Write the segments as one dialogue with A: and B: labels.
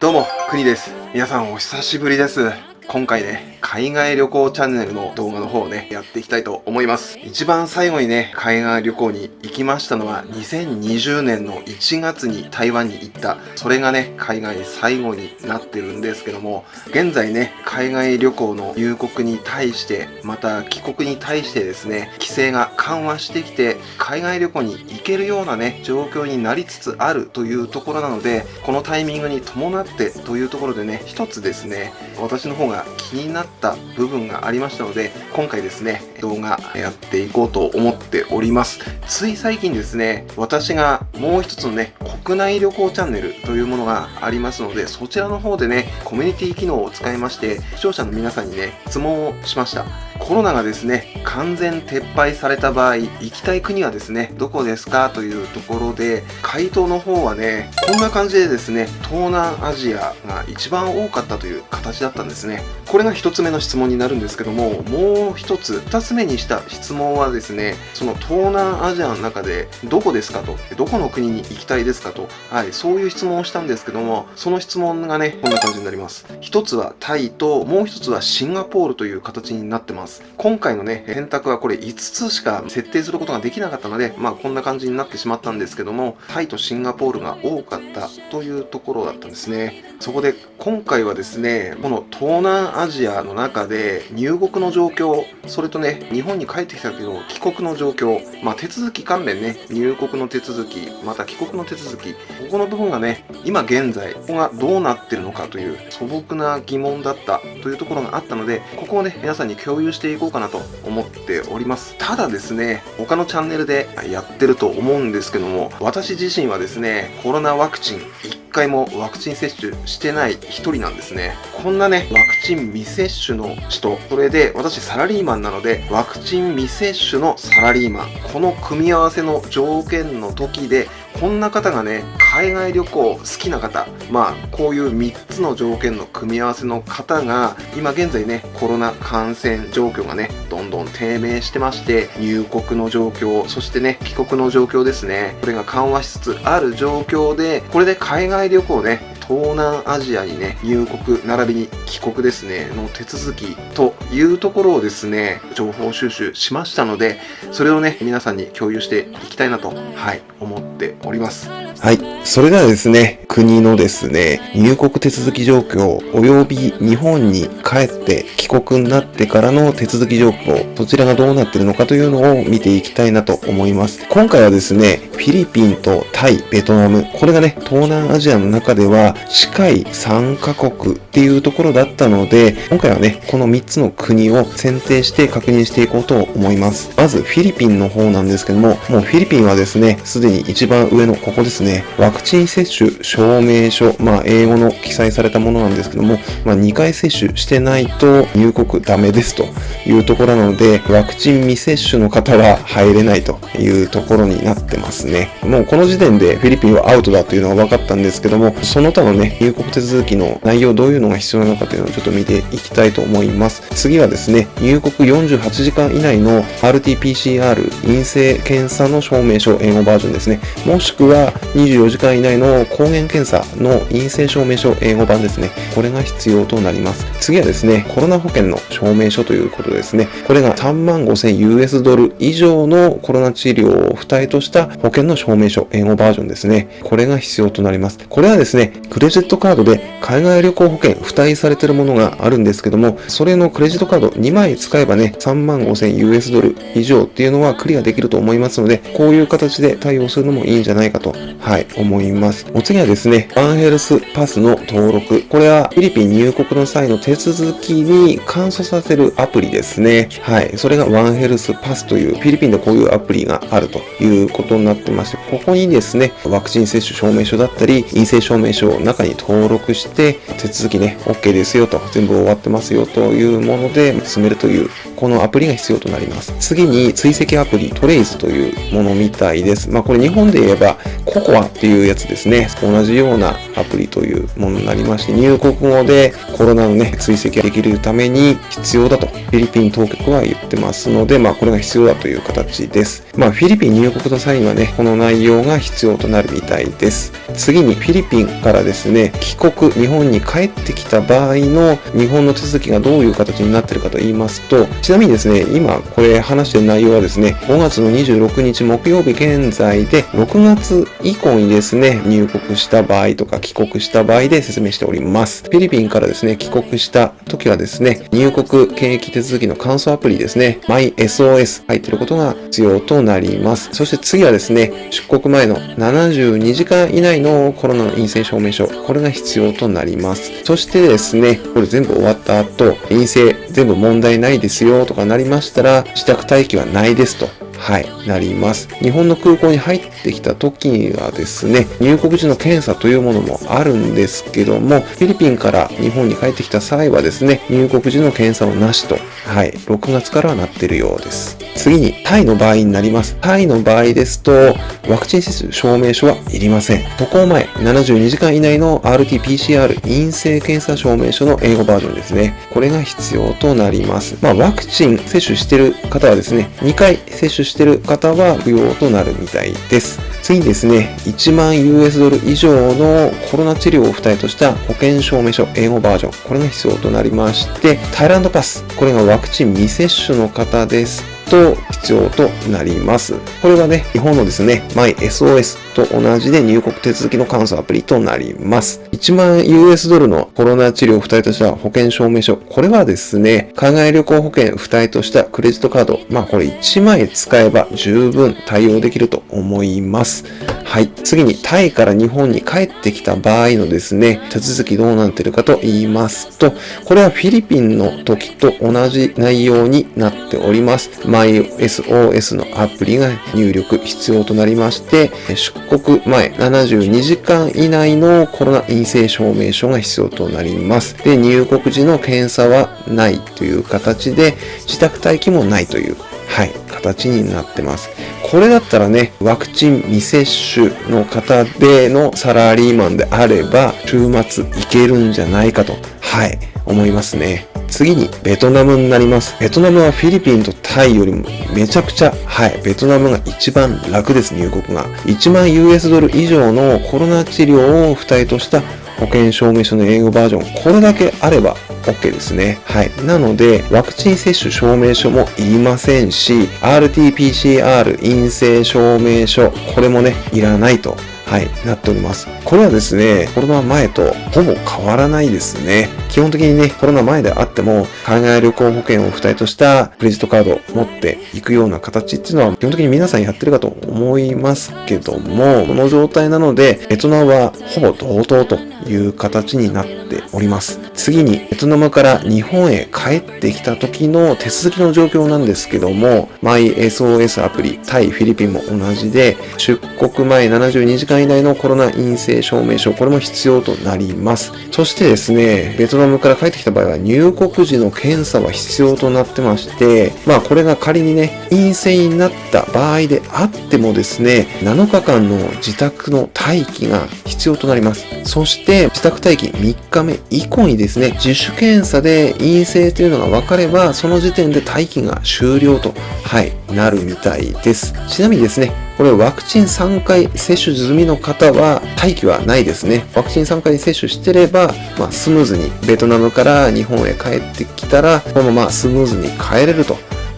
A: どうも、くにです。皆さんお久しぶりです。今回ね、海外旅行チャンネルの動画の方をね、やっていきたいと思います。一番最後にね、海外旅行に行きましたのは、2020年の1月に台湾に行った、それがね、海外最後になってるんですけども、現在ね、海外旅行の入国に対して、また帰国に対してですね、規制が緩和してきて、海外旅行に行けるようなね、状況になりつつあるというところなので、このタイミングに伴ってというところでね、一つですね、私の方が気になった部分がありましたので、今回ですね、動画やっていこうと思っております。つい最近ですね、私がもう一つのね、国内旅行チャンネルというものがありますので、そちらの方でね、コミュニティ機能を使いまして、視聴者の皆さんにね、質問をしました。コロナがですね、完全撤廃された場合、行きたい国はですね、どこですか？というところで、回答の方はね、こんな感じでですね、東南アジアが一番多かったという形だったんですね。これが一つ目の質問になるんですけども、もう一つ、二つ目にした質問はですね、その東南アジアの中でどこですかと、どこの国に行きたいですかと、はい、そういう質問をしたんですけども、その質問がね、こんな感じになります。一つはタイと、もう一つはシンガポールという形になってます。今回のね、選択はこれ5つしか設定することができなかったので、まあこんな感じになってしまったんですけども、タイとシンガポールが多かったというところだったんですね。そこで今回はですね、この東南アジアの中で入国の状況、それとね、日本に帰ってきたけど帰国の状況、まあ手続き関連ね、入国の手続き、また帰国の手続き、ここの部分がね、今現在、ここがどうなってるのかという素朴な疑問だったというところがあったので、ここをね、皆さんに共有してしていこうかなと思っております。ただですね、他のチャンネルでやってると思うんですけども、私自身はですね、コロナワクチン1回もワクチン接種してない一人なんですね。こんなね、ワクチン未接種の人、それで私サラリーマンなので、ワクチン未接種のサラリーマン、この組み合わせの条件の時で、こんな方がね、海外旅行好きな方、まあ、こういう3つの条件の組み合わせの方が、今現在ね、コロナ感染状況がね、どんどん低迷してまして、入国の状況、そしてね、帰国の状況ですね、これが緩和しつつある状況で、これで海外旅行ね、東南アジアにね、入国、並びに帰国ですね、の手続きというところをですね、情報収集しましたので、それをね、皆さんに共有していきたいなと、はい、思っております。はい。それではですね、国のですね、入国手続き状況、及び日本に帰って帰国になってからの手続き状況、そちらがどうなってるのかというのを見ていきたいなと思います。今回はですね、フィリピンとタイ、ベトナム、これがね、東南アジアの中では近い3カ国っていうところだったので、今回はね、この3つの国を選定して確認していこうと思います。まずフィリピンの方なんですけども、もうフィリピンはですね、すでに一番上のここですね、ねワクチン接種証明書、まあ英語の記載されたものなんですけども、まあ2回接種してないと入国ダメですというところなので、ワクチン未接種の方は入れないというところになってますね。もうこの時点でフィリピンはアウトだというのは分かったんですけども、その他のね、入国手続きの内容どういうのが必要なのかというのをちょっと見ていきたいと思います。次はですね、入国48時間以内の RT-PCR 陰性検査の証明書英語バージョンですね。もしくは24時間以内の抗原検査の陰性証明書英語版ですね。これが必要となります。次はですね、コロナ保険の証明書ということですね。これが3万5000 US ドル以上のコロナ治療を付帯とした保険の証明書英語バージョンですね。これが必要となります。これはですね、クレジットカードで海外旅行保険付帯されてるものがあるんですけども、それのクレジットカード2枚使えばね、3万5000 US ドル以上っていうのはクリアできると思いますので、こういう形で対応するのもいいんじゃないかと、はい、思います。お次はですね、ワンヘルスパスの登録。これはフィリピン入国の際の手続きに簡素させるアプリですね。はい。それがワンヘルスパスという、フィリピンでこういうアプリがあるということになってまして、ここにですね、ワクチン接種証明書だったり、陰性証明書を中に登録して、手続きね、OK ですよと、全部終わってますよというもので進めるという、このアプリが必要となります。次に追跡アプリ、トレイズというものみたいです。まあこれ日本で言えば、ココアっていうやつですね。同じようなアプリというものになりまして、入国後でコロナのね、追跡ができるために必要だとフィリピン当局は言ってますので、まあこれが必要だという形です。まあフィリピン入国の際にはね、この内容が必要となるみたいです。次にフィリピンからですね、帰国、日本に帰ってきた場合の日本の手続きがどういう形になっているかと言いますと、ちなみにですね、今これ話してる内容はですね、5月の26日木曜日現在で、6月以降にですね、入国した場合とか帰国した場合で説明しております。フィリピンからですね、帰国した時はですね、入国検疫手続きの簡素アプリですね、MySOS 入ってることが必要となります。そして次はですね、出国前の72時間以内のコロナの陰性証明書、これが必要となります。そしてですね、これ全部終わった後、陰性全部問題ないですよとかなりましたら、自宅待機はないですと。はい、なります。日本の空港に入ってきた時にはですね、入国時の検査というものもあるんですけども、フィリピンから日本に帰ってきた際はですね、入国時の検査をなしと、はい、6月からはなってるようです。次に、タイの場合になります。タイの場合ですと、ワクチン接種証明書はいりません。渡航前、72時間以内の RT-PCR 陰性検査証明書の英語バージョンですね。これが必要となります。まあ、ワクチン接種してる方はですね、2回接種してる方は不要となるみたいです。次にですね、1万 US ドル以上のコロナ治療を付帯とした保険証明書英語バージョン、これが必要となりまして、タイランドパス、これがワクチン未接種の方ですと必要となります。これがね、日本のですね、MySOS と同じで入国手続きの簡素アプリとなります。1万 US ドルのコロナ治療を付帯とした保険証明書。これはですね、海外旅行保険付帯としたクレジットカード。まあこれ1枚使えば十分対応できると思います。はい。次に、タイから日本に帰ってきた場合のですね、手続きどうなってるかと言いますと、これはフィリピンの時と同じ内容になっております。MySOS のアプリが入力必要となりまして、出国前72時間以内のコロナ陰性証明書が必要となります。で、入国時の検査はないという形で、自宅待機もないという、はい、形になってます。これだったらね、ワクチン未接種の方でのサラリーマンであれば、週末いけるんじゃないかと、はい、思いますね。次にベトナムになります。ベトナムはフィリピンとタイよりもめちゃくちゃ、はい、ベトナムが一番楽です、入国が。1万 US ドル以上のコロナ治療を付帯とした保険証明書の英語バージョン、これだけあれば OK ですね。はい。なので、ワクチン接種証明書もいりませんし、RT-PCR 陰性証明書、これもね、いらないとはい、なっております。これはですね、コロナ前とほぼ変わらないですね。基本的にね、コロナ前であっても、海外旅行保険を付帯としたクレジットカードを持っていくような形っていうのは、基本的に皆さんやってるかと思いますけども、この状態なので、ベトナムはほぼ同等という形になっております。次に、ベトナムから日本へ帰ってきた時の手続きの状況なんですけども、MySOS アプリ、タイ、フィリピンも同じで、出国前72時間以内のコロナ陰性証明書、これも必要となります。そしてですね、ベトナムから帰ってきた場合は入国時の検査は必要となってまして、まあこれが仮にね、陰性になった場合であってもですね、7日間の自宅の待機が必要となります。そして自宅待機3日目以降にですね、自主検査で陰性というのが分かれば、その時点で待機が終了と、はい、なるみたいです。ちなみにですね、これワクチン3回接種済みの方は待機はないですね。ワクチン3回接種してれば、まあ、スムーズにベトナムから日本へ帰ってきたら、このままスムーズに帰れると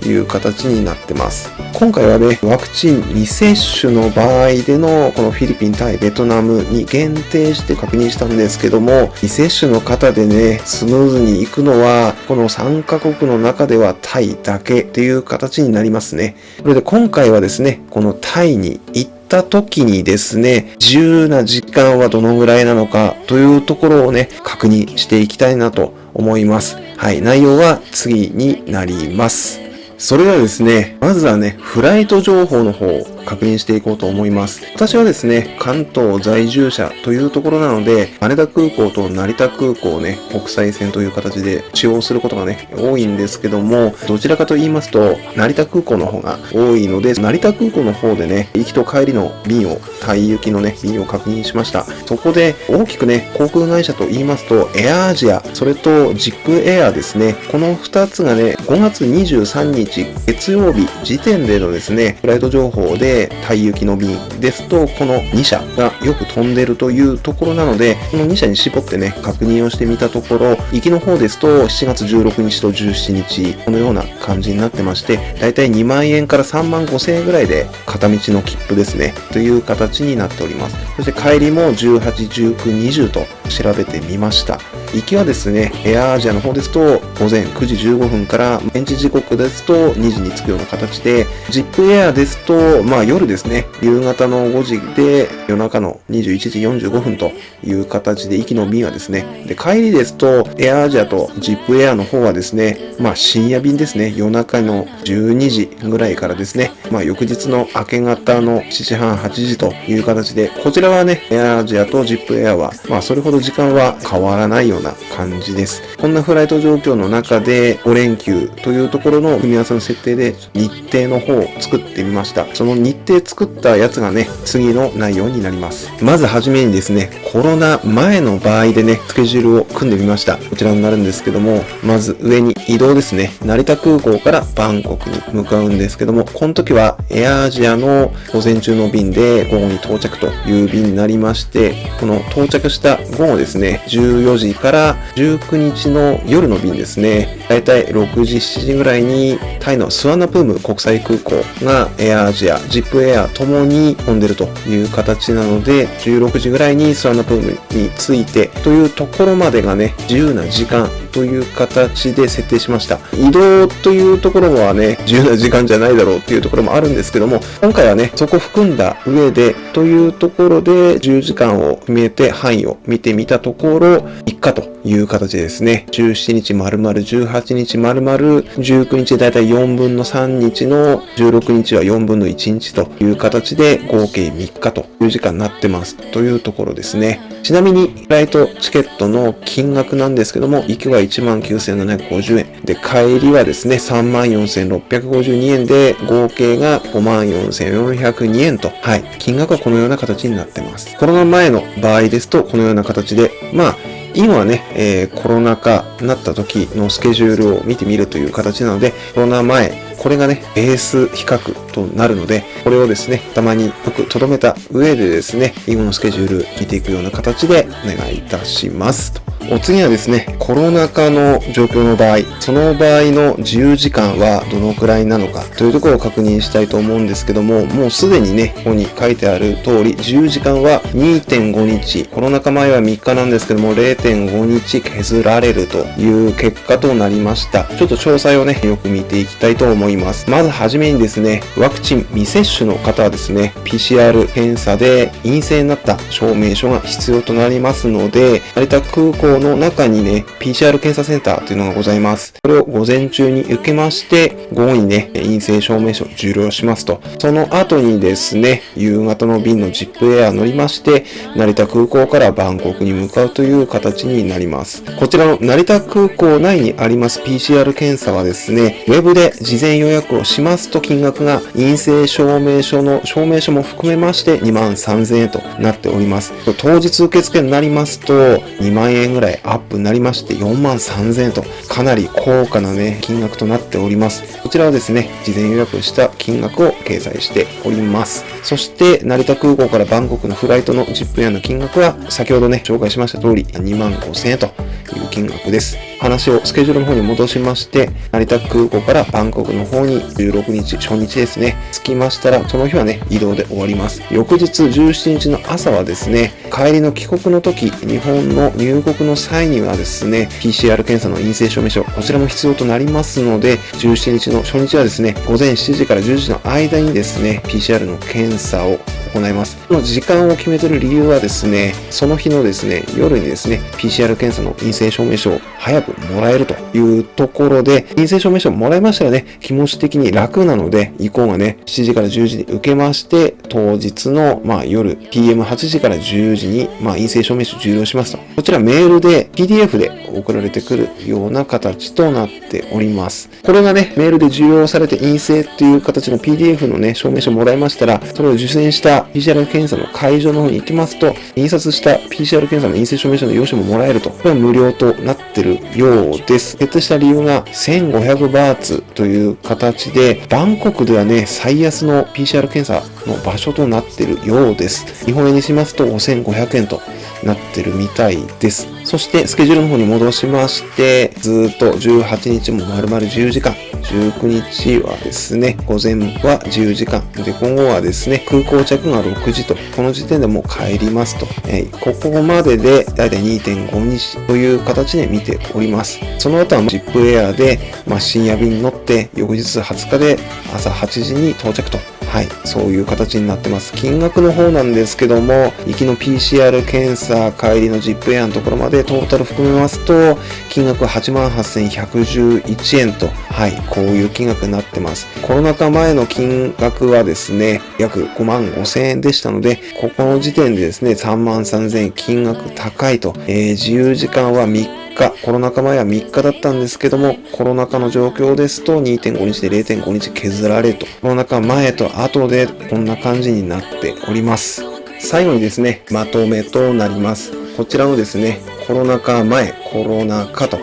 A: いう形になってます。今回はね、ワクチン未接種の場合でのこのフィリピン対ベトナムに限定して確認したんですけども、未接種の方でね、スムーズに行くのは、この3カ国の中ではタイだけっていう形になりますね。それで今回はですね、このタイに行った時にですね、自由な時間はどのぐらいなのかというところをね、確認していきたいなと思います。はい、内容は次になります。それではですね、まずはね、フライト情報の方確認していこうと思います。私はですね、関東在住者というところなので、羽田空港と成田空港をね、国際線という形で使用することがね、多いんですけども、どちらかと言いますと、成田空港の方が多いので、成田空港の方でね、行きと帰りの便を、タイ行きのね、便を確認しました。そこで、大きくね、航空会社と言いますと、エアアジア、それとジックエアですね、この2つがね、5月23日月曜日時点でのですね、フライト情報で、タイ行きの便ですと、この2社がよく飛んでるというところなので、この2社に絞ってね、確認をしてみたところ、行きの方ですと、7月16日と17日、このような感じになってまして、だいたい2万円から3万5千円ぐらいで、片道の切符ですね、という形になっております。そして帰りも18、19、20と調べてみました。行きはですね、エアアジアの方ですと、午前9時15分から現地時刻ですと2時に着くような形で、ジップエアですと、まあ夜ですね、夕方の5時で夜中の21時45分という形で、行きの便はですね、で、帰りですと、エアアジアとジップエアの方はですね、まあ深夜便ですね、夜中の12時ぐらいからですね、まあ翌日の明け方の7時半、8時という形で、こちらはね、エアアジアとジップエアは、まあそれほど時間は変わらないような感じです。こんなフライト状況の中で5連休というところの組み合わせの設定で日程の方を作ってみました。その日程作ったやつがね、次の内容になります。まずはじめにですね、コロナ前の場合でね、スケジュールを組んでみました。こちらになるんですけども、まず上に移動ですね。成田空港からバンコクに向かうんですけども、この時はエアアジアの午前中の便で午後に到着という便になりまして、この到着した午後ですね、14時から19日の夜の便ですね。だいたい6時、7時ぐらいにタイのスワナプーム国際空港がエアアジア、ジップエアともに飛んでるという形なので、16時ぐらいにスワナプームに着いてというところまでがね、自由な時間という形で設定しました。移動というところはね、自由な時間じゃないだろうっていうところもあるんですけども、今回はね、そこ含んだ上でというところで10時間を決めて範囲を見てみたところ、3日という形でですね、17日丸々、18日丸々、19日だいたい4分の3日の16日は4分の1日という形で合計3日という時間になってますというところですね。ちなみに、フライトチケットの金額なんですけども、行きは19,750円。で、帰りはですね、34,652円で、合計が54,402円と、はい、金額はこのような形になってます。コロナ前の場合ですと、このような形で、まあ、今はね、えー、コロナ禍になった時のスケジュールを見てみるという形なので、コロナ前、これがね、ベース比較となるので、これをですね、たまによく留めた上でですね、今のスケジュール見ていくような形でお願いいたします。とお次はですね、コロナ禍の状況の場合、その場合の自由時間はどのくらいなのかというところを確認したいと思うんですけども、もうすでにね、ここに書いてある通り、自由時間は2.5日、コロナ禍前は3日なんですけども、0.5日削られるという結果となりました。ちょっと詳細をね、よく見ていきたいと思います。まずはじめにですね、ワクチン未接種の方はですね、PCR 検査で陰性になった証明書が必要となりますので、成田空港の中にね、PCR 検査センターというのがございます。これを午前中に受けまして、午後にね、陰性証明書受領しますと。その後にですね、夕方の便のジップエア乗りまして、成田空港からバンコクに向かうという形になります。こちらの成田空港内にあります PCR 検査はですね、ウェブで事前予約をしますと金額が陰性証明書の証明書も含めまして2万3000円となっております。当日受付になりますと2万円ぐぐらいアップになりまして4万3000円とかなり高価なね、金額となっております。こちらはですね、事前予約した金額を掲載しております。そして、成田空港からバンコクのフライトのジップエアの金額は、先ほどね、紹介しました通り2万5000円という金額です。話をスケジュールの方に戻しまして、成田空港からバンコクの方に16日、初日ですね、着きましたら、その日はね、移動で終わります。翌日17日の朝はですね、帰りの帰国の時、日本の入国の際にはですね、PCR 検査の陰性証明書、こちらも必要となりますので、17日の初日はですね、午前7時から10時の間にですね、PCR の検査を行います。この時間を決めてる理由はですね、その日のですね、夜にですね、PCR 検査の陰性証明書を早く額もらえるというところで、陰性証明書もらいましたらね、気持ち的に楽なので、移行がね、7時から10時に受けまして、当日の、まあ、夜、PM8 時から10時に、まあ、陰性証明書受領しますと。こちらメールで PDF で送られてくるような形となっております。これがね、メールで受領されて陰性っていう形の PDF のね、証明書もらいましたら、それを受験した PCR 検査の会場の方に行きますと、印刷した PCR 検査の陰性証明書の用紙ももらえると。これは無料となってるようです。決定した理由が1500バーツという形で、バンコクではね、最安の PCR 検査の場所となってるようです。日本円にしますと5500円となってるみたいです。そしてスケジュールの方に戻しまして、ずっと18日も丸々10時間、19日はですね、午前は10時間、で、今後はですね、空港着が6時と、この時点でもう帰りますと、えー、ここまででだいたい2.5日という形で見ております。その後はジップエアで、まあ、深夜便に乗って、翌日20日で朝8時に到着と。はい、そういう形になってます。金額の方なんですけども、行きの PCR 検査、帰りの ZIP エアのところまでトータル含めますと、金額は88,111円と、はい、こういう金額になってます。コロナ禍前の金額はですね、約5万5千円でしたので、ここの時点でですね、3万3000円金額高いと、えー、自由時間は3日、コロナ禍前は3日だったんですけども、コロナ禍の状況ですと2.5日で0.5日削られると。コロナ禍前と後でこんな感じになっております。最後にですね、まとめとなります。こちらのですね、コロナ禍前、コロナ禍と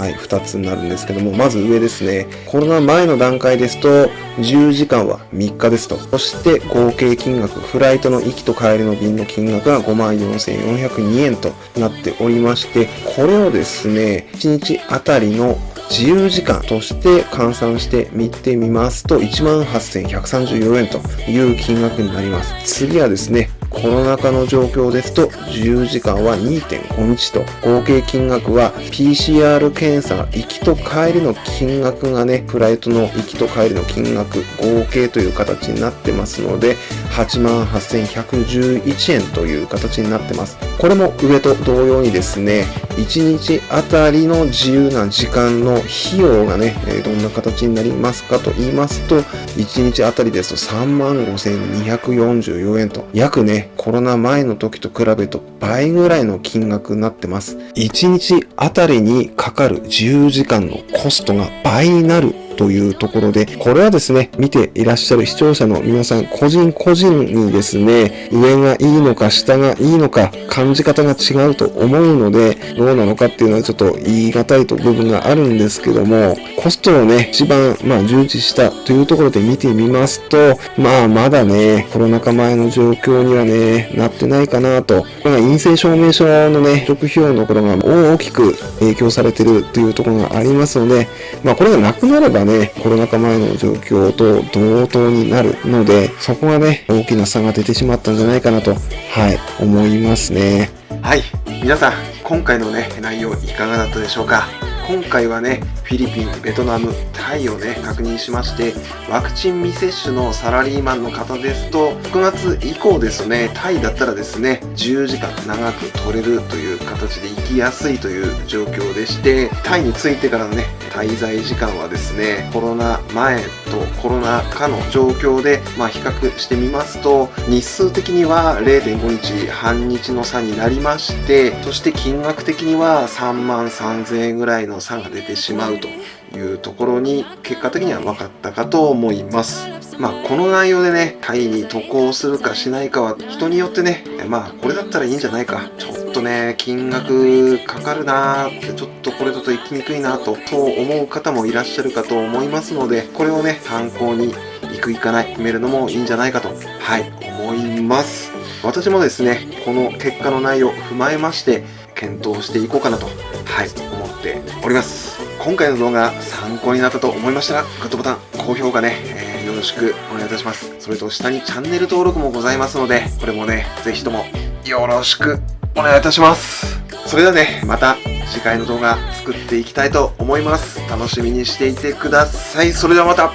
A: はい、2つになるんですけども、まず上ですね。コロナ前の段階ですと、10時間は3日ですと。そして合計金額、フライトの行きと帰りの便の金額が54,402円となっておりまして、これをですね、1日あたりの自由時間として換算して見てみますと、18,134円という金額になります。次はですね、コロナ禍の状況ですと、自由時間は2.5日と、合計金額は PCR 検査行きと帰りの金額がね、フライトの行きと帰りの金額合計という形になってますので、88,111円という形になってます。これも上と同様にですね、1日あたりの自由な時間の費用がね、どんな形になりますかと言いますと、1日あたりですと35,244円と、約ね、コロナ前の時と比べると倍ぐらいの金額になってます。1日あたりにかかる自由時間のコストが倍になるというところで、これはですね、見ていらっしゃる視聴者の皆さん、個人個人にですね、上がいいのか下がいいのか、感じ方が違うと思うので、どうなのかっていうのはちょっと言い難いと部分があるんですけども、コストをね、一番、まあ、重視したというところで見てみますと、まあ、まだね、コロナ禍前の状況にはね、なってないかなと。これが陰性証明書のね、食費用のところが大きく影響されてるというところがありますので、まあ、これがなくなればね、ね、コロナ禍前の状況と同等になるので、そこがね、大きな差が出てしまったんじゃないかなと、はい、思いますね。はい、皆さん、今回のね、内容いかがだったでしょうか？今回はね、フィリピン、ベトナム、タイをね、確認しまして、ワクチン未接種のサラリーマンの方ですと、9月以降ですね、タイだったらですね、10時間長く取れるという形で行きやすいという状況でして、タイに着いてからのね、滞在時間はですね、コロナ前とコロナ禍の状況で、まあ、比較してみますと、日数的には0.5日、半日の差になりまして、そして金額的には3万3000円ぐらいの差が出てしまうというところに結果的には分かったかと思います。まあ、この内容でね、タイに渡航するかしないかは人によってね、まあ、これだったらいいんじゃないか。ちょっとね、金額かかるなーって、ちょっとこれだと行きにくいなと、と思う方もいらっしゃるかと思いますので、これをね、参考に行く行かない決めるのもいいんじゃないかと、はい、思います。私もですね、この結果の内容を踏まえまして、検討していこうかなと、はい、思っております。今回の動画参考になったと思いましたら、グッドボタン、高評価ね、えー、よろしくお願いいたします。それと下にチャンネル登録もございますので、これもね、ぜひともよろしくお願いいたします。それではね、また次回の動画作っていきたいと思います。楽しみにしていてください。それではまた、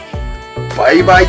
A: バイバイ